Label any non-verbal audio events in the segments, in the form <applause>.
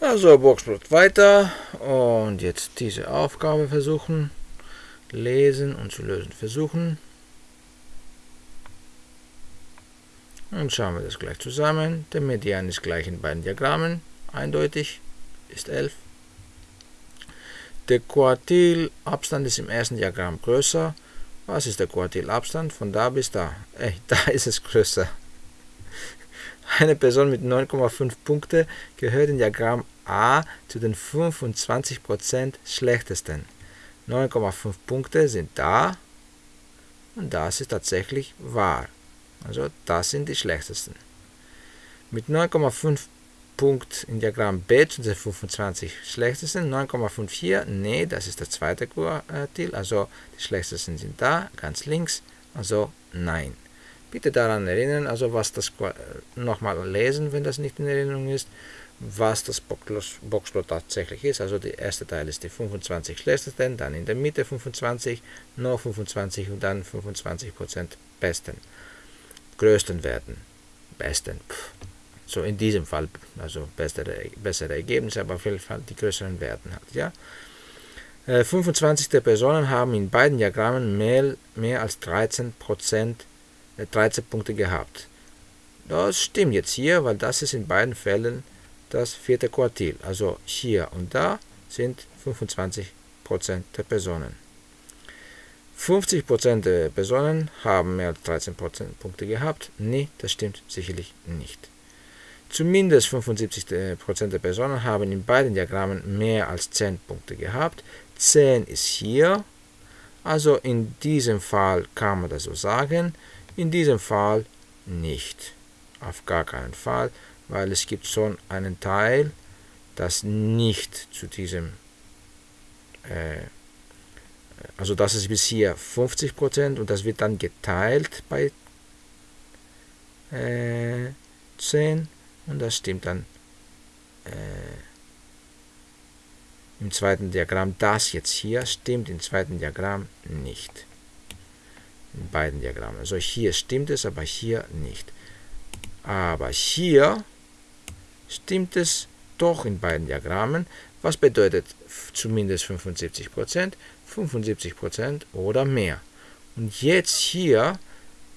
Also Boxplot weiter und jetzt diese Aufgabe versuchen, lesen und zu lösen versuchen. Und schauen wir das gleich zusammen. Der Median ist gleich in beiden Diagrammen, eindeutig, ist 11. Der Quartilabstand ist im ersten Diagramm größer. Was ist der Quartilabstand von da bis da? Ey, <laughs> da ist es größer. Eine Person mit 9,5 Punkte gehört in Diagramm A zu den 25% schlechtesten. 9,5 Punkte sind da und das ist tatsächlich wahr. Also das sind die schlechtesten. Mit 9,5 Punkt in Diagramm B zu den 25 schlechtesten, 9,54, nee, das ist der zweite Quartil, also die schlechtesten sind da, ganz links, also nein. Bitte daran erinnern, also was das nochmal lesen, wenn das nicht in Erinnerung ist, was das Boxplot tatsächlich ist. Also der erste Teil ist die 25 schlechtesten, dann in der Mitte 25, noch 25 und dann 25% besten größten Werten. Besten. Pff. So in diesem Fall, also bessere, bessere Ergebnisse, aber auf jeden Fall die größeren Werten hat. Ja? 25 äh, Personen haben in beiden Diagrammen mehr, mehr als 13, 13 äh, Punkte gehabt. Das stimmt jetzt hier, weil das ist in beiden Fällen das vierte Quartil. Also hier und da sind 25% der Personen. 50% der Personen haben mehr als 13% Punkte gehabt. Nee, das stimmt sicherlich nicht. Zumindest 75% der Personen haben in beiden Diagrammen mehr als 10 Punkte gehabt. 10 ist hier. Also in diesem Fall kann man das so sagen. In diesem Fall nicht. Auf gar keinen Fall, weil es gibt schon einen Teil, das nicht zu diesem äh, also das ist bis hier 50% und das wird dann geteilt bei äh, 10 und das stimmt dann äh, im zweiten Diagramm. Das jetzt hier stimmt im zweiten Diagramm nicht. In beiden Diagrammen. Also hier stimmt es, aber hier nicht. Aber hier stimmt es doch in beiden Diagrammen. Was bedeutet zumindest 75%? 75% oder mehr. Und jetzt hier,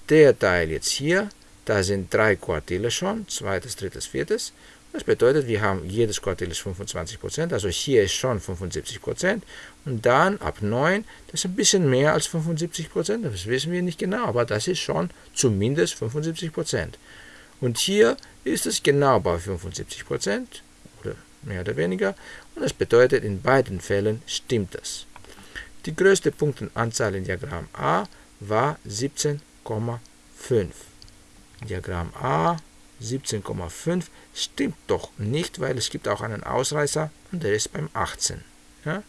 der Teil jetzt hier, da sind drei Quartile schon, zweites, drittes, viertes. Das bedeutet, wir haben jedes Quartil ist 25%, also hier ist schon 75%. Und dann ab 9, das ist ein bisschen mehr als 75%, das wissen wir nicht genau, aber das ist schon zumindest 75%. Und hier ist es genau bei 75%, oder mehr oder weniger, und das bedeutet, in beiden Fällen stimmt das. Die größte Punktenanzahl in Diagramm A war 17,5. Diagramm A 17,5 stimmt doch nicht, weil es gibt auch einen Ausreißer und der ist beim 18. Ja?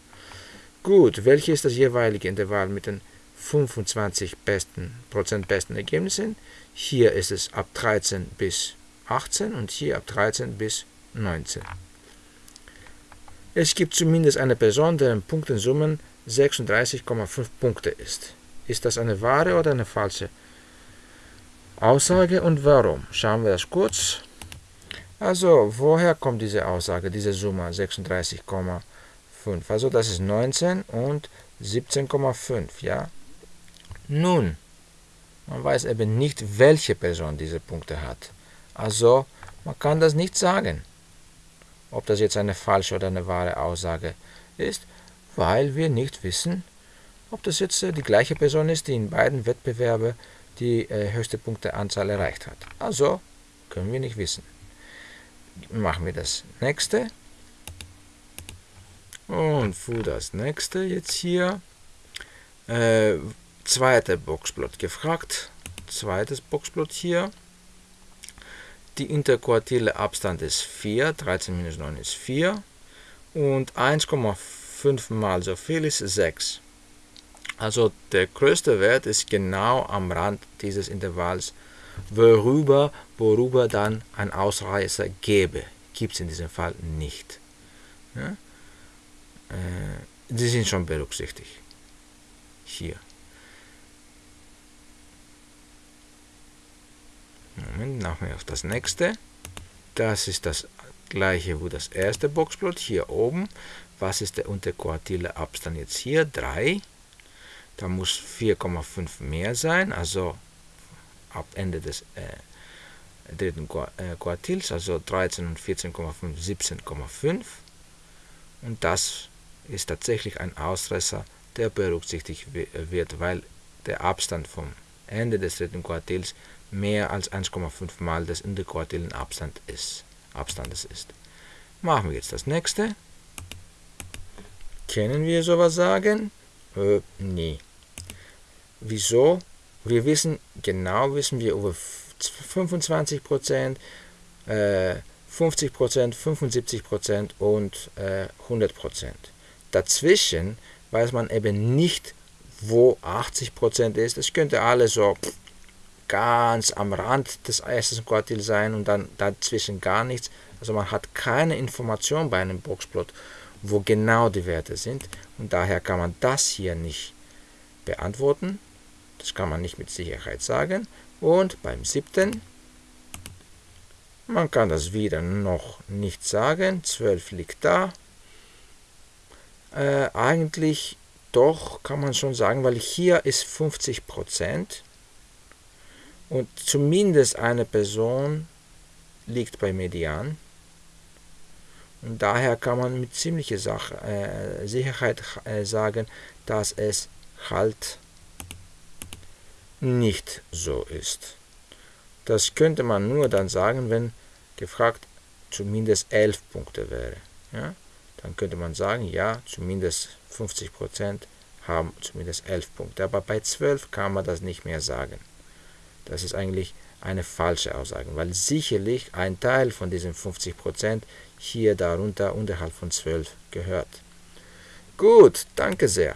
Gut, welches ist das jeweilige Intervall mit den 25 besten, Prozent besten Ergebnissen? Hier ist es ab 13 bis 18 und hier ab 13 bis 19. Es gibt zumindest eine Person, deren Punktensummen 36,5 Punkte ist. Ist das eine wahre oder eine falsche Aussage und warum? Schauen wir das kurz. Also, woher kommt diese Aussage, diese Summe 36,5? Also, das ist 19 und 17,5, ja? Nun, man weiß eben nicht, welche Person diese Punkte hat. Also, man kann das nicht sagen, ob das jetzt eine falsche oder eine wahre Aussage ist weil wir nicht wissen, ob das jetzt äh, die gleiche Person ist, die in beiden Wettbewerben die äh, höchste Punkteanzahl erreicht hat. Also können wir nicht wissen. Machen wir das nächste. Und für das nächste jetzt hier. Äh, zweiter Boxplot gefragt. Zweites Boxplot hier. Die interquartile Abstand ist 4. 13 minus 9 ist 4. Und 1,5 fünfmal so viel ist 6. Also der größte Wert ist genau am Rand dieses Intervalls, worüber, worüber dann ein Ausreißer gäbe. Gibt es in diesem Fall nicht. Ja? Äh, die sind schon berücksichtigt. Hier. Moment, machen wir auf das nächste. Das ist das gleiche wie das erste Boxplot. Hier oben. Was ist der interquartile Abstand jetzt hier? 3. Da muss 4,5 mehr sein, also ab Ende des äh, dritten äh, Quartils, also 13 und 14,5, 17,5. Und das ist tatsächlich ein Ausreißer, der berücksichtigt wird, weil der Abstand vom Ende des dritten Quartils mehr als 1,5 mal des interquartilen Abstand ist, Abstandes ist. Machen wir jetzt das nächste. Können wir sowas sagen? Äh, nee. Wieso? Wir wissen, genau wissen wir über 25%, äh, 50%, 75% und äh, 100%. Dazwischen weiß man eben nicht, wo 80% ist. Es könnte alles so ganz am Rand des ersten Quartils sein und dann dazwischen gar nichts. Also man hat keine Information bei einem Boxplot, wo genau die Werte sind und daher kann man das hier nicht beantworten. Das kann man nicht mit Sicherheit sagen. Und beim siebten, man kann das wieder noch nicht sagen. 12 liegt da. Äh, eigentlich doch, kann man schon sagen, weil hier ist 50 Prozent und zumindest eine Person liegt bei Median. Und daher kann man mit ziemlicher Sache, äh, Sicherheit äh, sagen, dass es halt nicht so ist. Das könnte man nur dann sagen, wenn gefragt zumindest 11 Punkte wäre. Ja? Dann könnte man sagen, ja, zumindest 50% haben zumindest 11 Punkte. Aber bei 12 kann man das nicht mehr sagen. Das ist eigentlich eine falsche Aussage, weil sicherlich ein Teil von diesen 50% hier darunter unterhalb von 12 gehört. Gut, danke sehr.